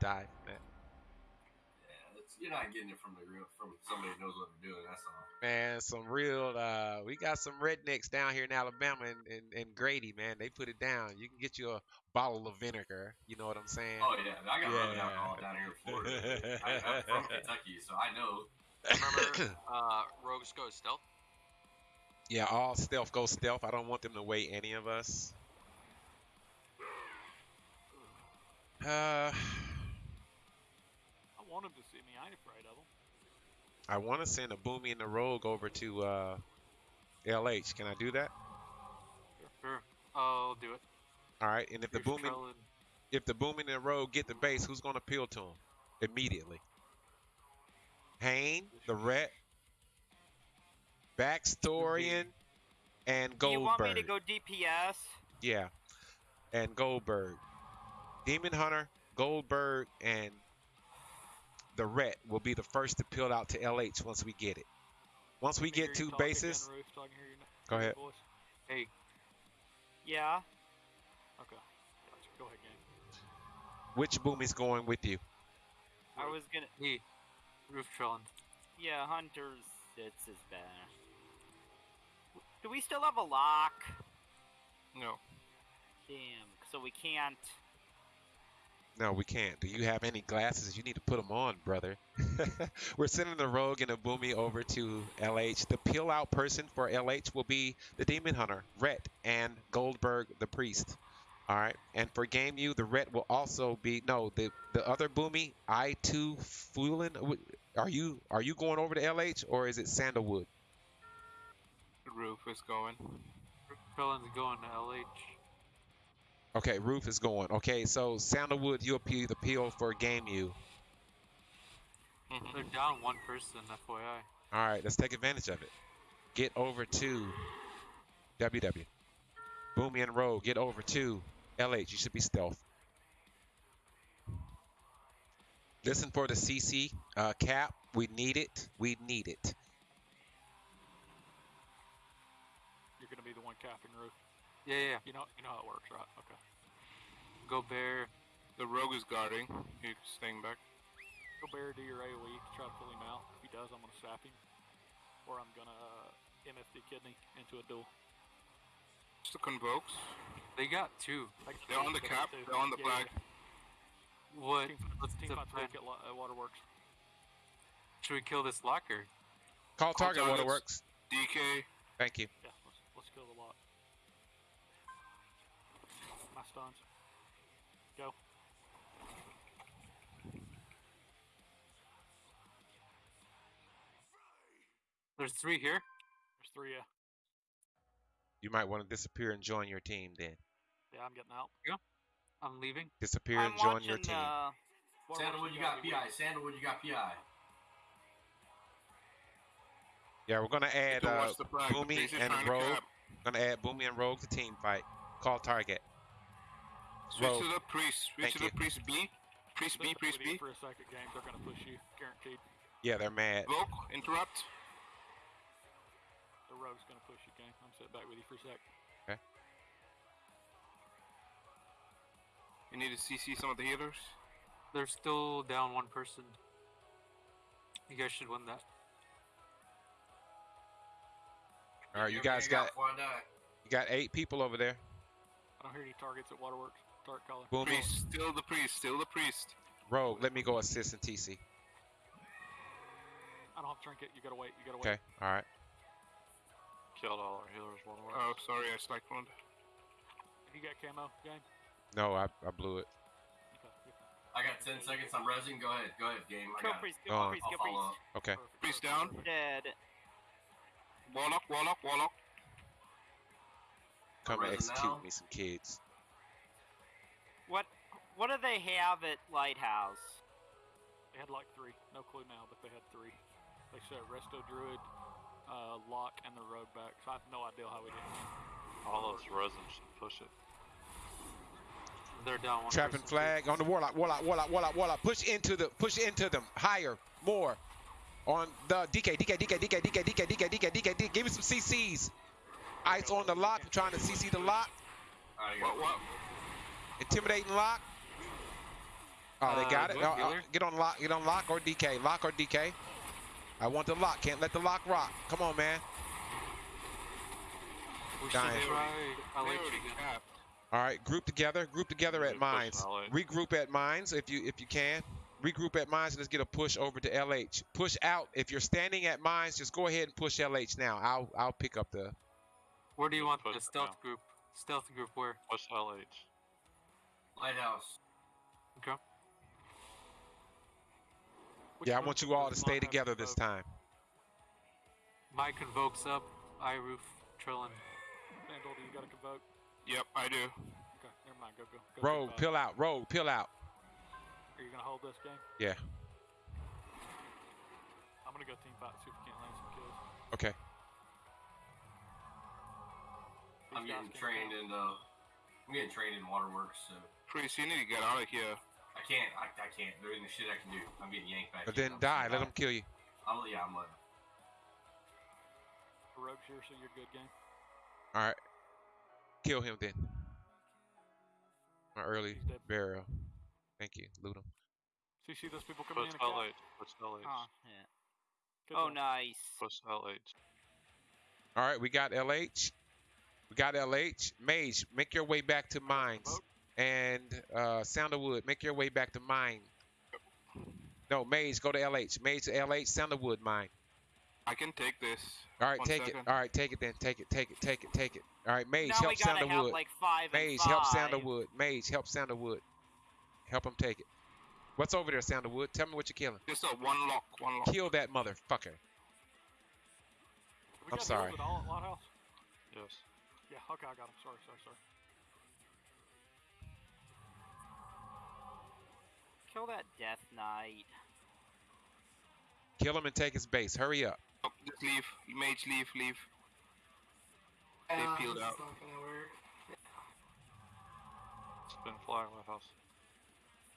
die from that. Yeah, it's, you're not getting it from the real from somebody who knows what they're doing. That's all. Man, some real. Uh, we got some rednecks down here in Alabama and, and, and Grady, man. They put it down. You can get you a bottle of vinegar. You know what I'm saying? Oh yeah, I got rubbing Yeah. alcohol down here in Florida. I, I'm from Kentucky, so I know. Remember, uh, rogues go stealth. yeah, all stealth go stealth. I don't want them to weigh any of us. Uh, I want to see me. I ain't afraid of him. I want to send a Boomy and the Rogue over to uh, LH. Can I do that? Sure. I'll do it. All right. And if the Here's Boomy, if the Boomy and the Rogue get the base, who's going to appeal to him immediately? Hain, the Ret, Backstorian, and Goldberg. you want me to go DPS? Yeah, and Goldberg, Demon Hunter, Goldberg, and the Ret will be the first to peel out to LH once we get it. Once we Let me hear get you two bases, Roof, so hear Go ahead. voice. Hey, Yeah. Okay. Gotcha. Go ahead, gang. which Boomy's going with you? I was gonna. hey, Roof Trellin. Yeah, Hunter's. It's his bad. Do we still have a lock? No. Damn. So we can't. No, we can't. Do you have any glasses? You need to put them on, brother. We're sending the Rogue and Boomy over to LH. The peel out person for LH will be the Demon Hunter, Ret, and Goldberg, the Priest. All right. And for Game U, the Ret will also be no the the other Boomy, I two Fulin. Are you are you going over to LH or is it Sandalwood? Roof is going. Roof Trellin's going to LH. Okay, Roof is going. Okay, so Sandalwood, you appeal the peel for Game U. Mhm. They're down one person, FYI. All right, let's take advantage of it. Get over to WW. Boomy and Rogue, get over to LH. You should be stealth. Listen for the CC uh, cap. We need it. We need it. You're gonna be the one capping Roof. Yeah, yeah. You know, you know how it works, right? Okay. Go Bear. The rogue is guarding. He's staying back. Go bear, do your AOE. Try to pull him out. If he does, I'm gonna sap him, or I'm gonna uh, MFD kidney into a duel. Just the convokes. They got two. Like, They're on the they cap. got two. They're on the Yeah, flag. What? Team, What's team the fight plan? at uh, Waterworks. Should we kill this locker? Call Call target. Waterworks. DK. Thank you. Yeah, let's, let's kill the lot. My stuns. Go. There's three here. There's three. Yeah, You might want to disappear and join your team then. yeah, I'm getting out. I'm leaving. Disappear I'm and join watching your team. the. Waterworks Sandalwood, you got PI. Sandalwood, you got PI. Yeah, we're gonna add uh, watch the flag. Boomy and trying We're. Gonna add Boomy and Rogue to team fight. Call target. Switch Rogue. to the priest. Switch Thank to the priest B. Priest B. Priest B. For a second, game, they're gonna push you, guaranteed. Yeah, they're mad. Vogue. Interrupt. The rogue's gonna push you, game. I'm sitting back with you for a sec. Okay. You need to CC some of the healers. They're still down one person. You guys should win that. All right, you guys everything out got before I you got eight people over there. I don't hear any targets at Waterworks. Target caller. Boomy, Priest. Still the priest. Still the priest. Rogue. Let me go assist in TC. I don't have trinket. You gotta wait. You gotta wait. Okay. All right. Killed all our healers. One away. Oh, sorry. I spiked one. Have you got camo, game? No, I, I blew it. Okay. I got 10 seconds. I'm resing. Go ahead. Go ahead, game. I Kill got it. priest, Go kill on. priest, I'll kill follow priest. up. Okay. Perfect, Priest perfect, down. Dead. Warlock. Warlock. Warlock. Come and execute now. me some kids. What? What do they have at Lighthouse? They had like three. No clue now, but they had three. They said Resto Druid, uh, Lock, and the Rogue back. So I have no idea how we did. it. All those resin should push it. They're down one Trapping person. flag on the warlock. Warlock. Warlock. Warlock. Warlock. Push into the. Push into them. Higher. More. On the DK. DK. DK. DK. DK. DK. DK. DK. DK. DK. Give me some CCs. Ice on the lock. Trying to CC the lock. What? What? Intimidating lock. Oh, they Uh, got it. Oh, oh, get on lock. Get on lock or DK. Lock or DK. I want the lock. Can't let the lock rock. Come on, man. We should Dying. try They LH already All right, group together. Group together at mines. Regroup at mines if you if you can. Regroup at mines and let's get a push over to LH. Push out. If you're standing at mines, just go ahead and push LH now. I'll I'll pick up the. Where do you want the stealth down. group? Stealth group where? What's LH? Lighthouse. Okay. Which Yeah, I want you all to stay together this time. Mike convokes up. I roof Trillin. Vandal, do you got a convoke? Yep, I do. Okay, never mind. Go go. go Rogue, team five. pill out. Rogue, pill out. Are you gonna hold this game? Yeah. I'm gonna go team fight. See if we can't land some kills. Okay. I'm getting trained count. in uh, I'm getting trained in waterworks, so Priest, you need to get out of here. I can't. I, I can't. There isn't shit I can do. I'm getting yanked back. But in. then I'm die. Let bad. them kill you. I'm, yeah, I'm letting. Rogue's here, so you're good game. All right. Kill him then. My early He's dead. Thank you. Loot him. So you see those people coming Push in? and LH. Push LH. Oh, yeah. Good oh job. nice. Push LH. All right, we got LH. We got LH. Mage, make your way back to mines. Vote. And uh, Sounderwood, make your way back to mine. No, Mage, go to LH. Mage to LH, Sounderwood mine. I can take this. All right, One take second. it. All right, take it then. Take it. Take it. Take it. Take it. All right, Mage, now help we gotta Sounderwood. have like five and Mage, help five. Sounderwood. Mage, help Sounderwood. Help him take it. What's over there, Sounderwood? Tell me what you're killing. Just a one lock. One lock. Kill that motherfucker. We I'm sorry. heals At all at Yes. Yeah. Okay, I got him. Sorry, sorry, sorry. Kill that Death Knight. Kill him and take his base. Hurry up. Oh, just leave. Mage, leave, leave. They Yeah, peeled this out. is not gonna work. Spin flag Lighthouse.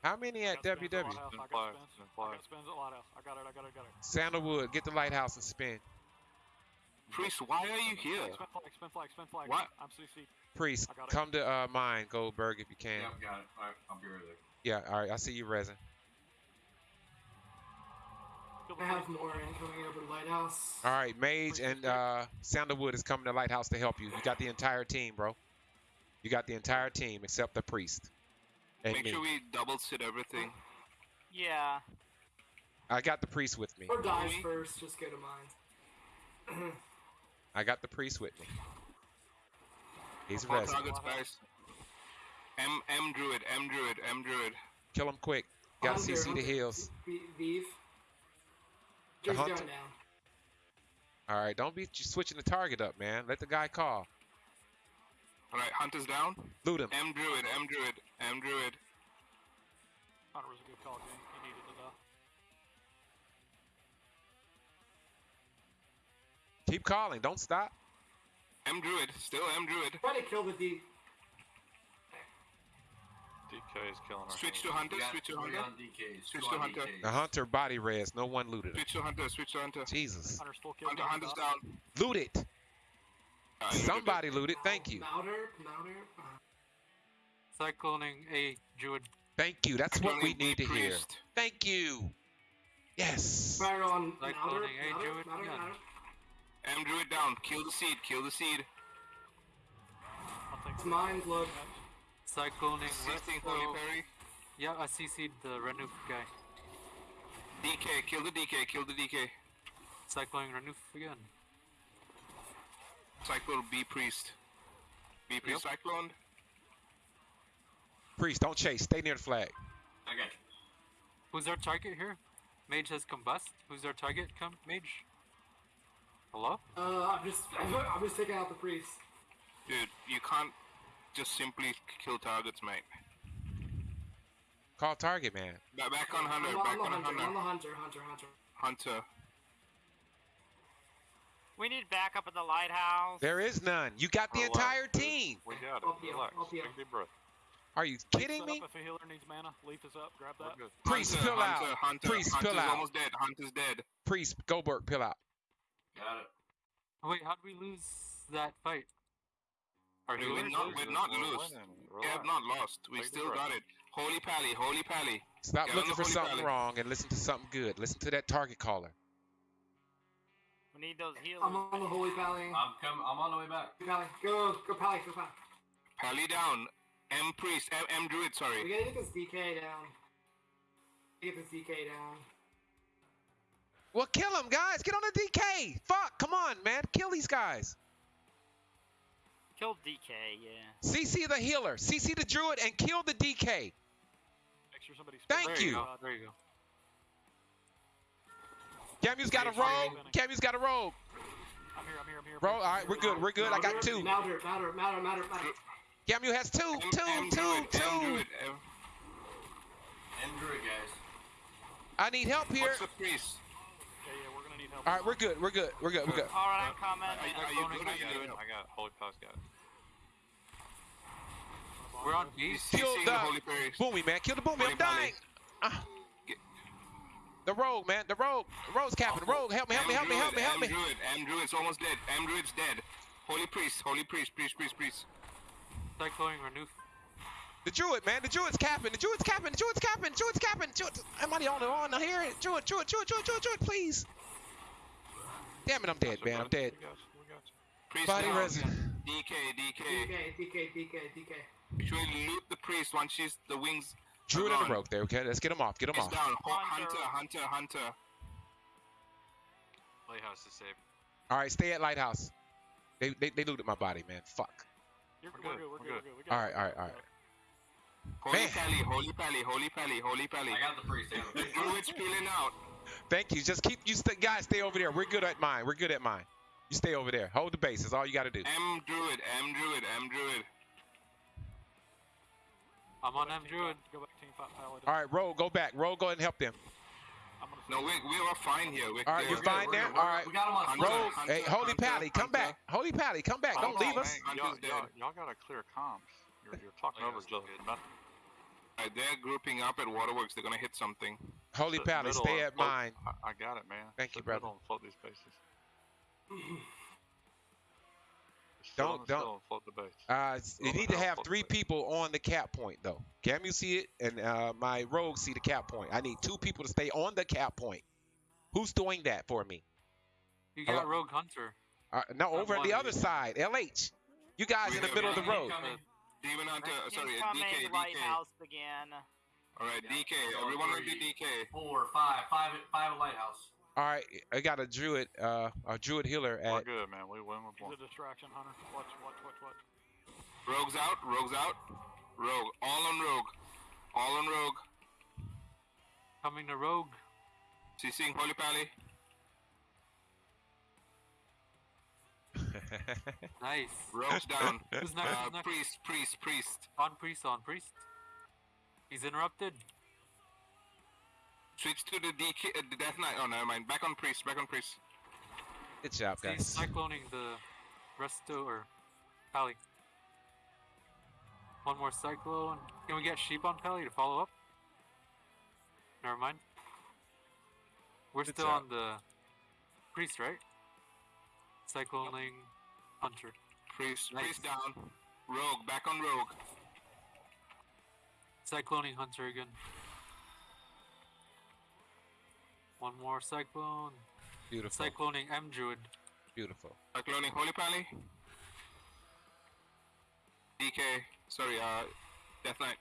How many at Got spins WW? Lighthouse, Spin I got flag. spins. Spin I flag. got spins at Lighthouse. I got it. I got it. I got it. Sounderwood, get the lighthouse and spin. Priest, why are you here? Spin flag. Spin flag. Spin flag. What? I'm CC. Priest, I got it. come to uh, mine, Goldberg, if you can. Yeah, I've got it. All right, I'll be right there. Yeah, all right. I see you, resin. I have priest. more incoming over the lighthouse. All right, Mage and is here. uh, Sounderwood is coming to Lighthouse to help you. You got the entire team, bro. You got the entire team except the priest and Make me. sure we double sit everything. Yeah. I got the priest with me. Or dies first, just go to mine. I got the priest with me. He's Four resin. targets, guys. M M druid, M druid, M druid. Kill him quick. Got Hunter, CC the Hunter, heals. V- The Just Hunter- going down. All right, don't be switching the target up, man. Let the guy call. Alright, hunters down. Loot him. M druid, M druid, M druid. Hunter was a good call, game. He needed to die. Keep calling. Don't stop. M druid, still M druid. Try to kill the D. DK is killing our Switch to hunter, switch to hunter. Switch to hunter. The hunter body res. No one looted him. Switch to hunter, switch to hunter. Jesus. Hunter's full kill. Hunter, game, hunter's down. Loot it. You Somebody looted. Thank you. Louder, louder. Cycloning a druid. Thank you. That's what we need to the hear. Thank you. Yes. fire on Like louder, loading a louder, druid louder, drew it down. Kill the seed, kill the seed. It's the- mine, look. Cycloning Assisting Holy Perry. Yeah, I CC'd the Renuf guy. DK, kill the DK, kill the DK. Cycloning Renuf again. Cyclone B priest. B priest cyclone. Priest, don't chase. Stay near the flag. I got you. Who's our target here? Mage has combust. Who's our target? Come, Mage. Hello? Uh, I'm just, I'm just taking out the priest. Dude, you can't just simply kill targets, mate. Call target, man. Ba- Back on hunter, I'm, back I'm the on hunter, I'm hunter. the hunter, hunter, hunter. Hunter. We need backup at the lighthouse. There is none. You got the Relax, entire dude. team. We got it. I'll Relax. I'll. Take a deep breath. Are you kidding me? If a healer needs mana, leaf is up. Grab that. Priest, hunter, pill out. hunter, Hunter, Priest, Hunter's pill out. almost dead. Hunter's dead. Priest, Goldberg, pill out. Got it. Oh, wait, how did we lose that fight? Our We- healers? We're not, we're not We're lost. We have not lost. We Take still got it. Holy Pally, Holy Pally. Stop Get looking for something Pally. wrong and listen to something good. Listen to that target caller. We need those healers. I'm on the Holy Pally. I'm coming. I'm on the way back. Pally. Go, go Pally, go Pally. Pally down. M Priest, M, M Druid, sorry. We gotta get this DK down. Get this DK down. Well, kill him, guys. Get on the DK. Fuck. Come on, man. Kill these guys. Kill DK, yeah. CC the healer. CC the druid and kill the DK. Make sure somebody's. Thank There you you. go. There you go. Camu's got a Hey, sorry, rogue. Benny. Camu's got a rogue. I'm here. I'm here. I'm here. Bro, all right, we're good. We're good. I got two. Matter, matter, matter, matter, matter. Camu has two, M, two, M two, Druid, M two. Druid. M. And Druid, guys. I need help here. What's the priest? Yeah, yeah. We're gonna need help. All right, we're good. We're good. We're good. We're good. All right, I'm coming. Are, you- are you good or you good? I got Holy Pass got it. We're on B. Kill the the Holy Priest. Boomy, man. Kill the Boomy. I'm dying. Ah. Get- The rogue, man. The rogue. The rogue's capping. The rogue. Help me. Help me. Help me. Help me. Help me. M Druid, M Druid's almost dead. M Druid's dead. Holy Priest, Holy Priest, Priest, Priest, Priest. Cycloning Renew. The druid, man. The druid's capping. The druid's capping. The druid's capping. The druid's capping. Druid. Am I the only one here? Druid, druid, druid, druid, druid, druid, please. Damn it, I'm dead, man. I'm dead. We got you. We got you. Priest Body down. resin. DK, DK. DK, DK, DK, DK. Should we loot the priest once she's the wings Druid are and the rogue there, okay? Let's get him off. Get him is off. down? Hunter. Hunter, Hunter, Hunter. Lighthouse is safe. All right, stay at Lighthouse. They, they, they looted my body, man. Fuck. You're We're we're good, good. We're we're good. good. We're good. We got All it. right, all right, all right. Holy Man. Pally, Holy Pally, Holy Pally, Holy Pally. I got the priest. The The priest. druid's peeling out. Thank you. Just keep you st- guys stay over there. We're good at mine. We're good at mine. You stay over there. Hold the base. That's all you got to do. M Druid, M Druid, M Druid. I'm on M Druid. Go back team fight paladin. All right, Rogue, go back. Rogue, go ahead and help them. No, we, we are fine here. We're All right, you're fine We're there. good. All We're- right. We got him on Hunter. Rogue, Hunter, hey, Holy Hunter, Pally, come Hunter. back. Holy Pally, come back. Don't Oh, leave us. Y'all, Hunter's y'all, dead. y'all gotta clear comms. You're, you're talking over the method. Uh, they're grouping up at Waterworks. They're gonna hit something. Holy Sit Pally, stay at float- mine. I, I got it, man. Thank you, Sit brother. middle and float these bases. Don't- on the don't- float the base. Uh, you need to have three float the base. people on the cap point, though. Cam, you see it, and uh, my Rogue see the cap point. I need two people to stay on the cap point. Who's doing that for me? You Hello? got Rogue Hunter. Uh, no, I'm over on on the it. other side, LH. You guys in the middle of the road. Demon Hunter, sorry, Incoming DK, DK. lighthouse again. All right, DK. So Everyone ready three, DK. Four, five, five, five at lighthouse. All right, I got a druid, uh, a druid healer We're at. good, man. We win with He's one. a distraction, Hunter. Watch, watch, watch, watch. Rogue's out. Rogue's out. Rogue. All on Rogue. All on Rogue. Coming to Rogue. CCing Holy Pally. Nice. Rogue's down. Who's next? Uh, Who's next? priest, priest, priest. On priest. On priest. He's interrupted. Switch to the DK, uh, the Death Knight. Oh, never mind. Back on priest. Back on priest. Good job, He's guys. cycloning the resto or Pally. One more cyclone. Can we get sheep on Pally to follow up? Never mind. We're Good still job. on the priest, right? Cycloning hunter. Priest, Nice. priest down. Rogue. Back on Rogue. Cycloning hunter again. One more cyclone. Beautiful, Cycloning M druid. beautiful. Cycloning Holy Pally. DK. Sorry, uh, Death Knight.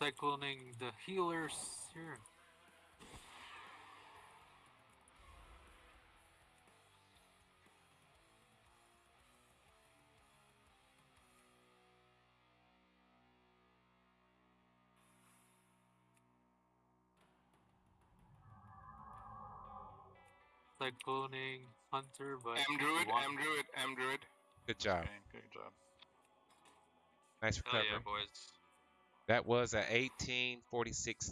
Cycloning the healers here. Cycloning hunter, but M Druid. one. M Druid. M Druid. Good job. Okay, good job. Nice Hell recovery. yeah, boys. That was a 1846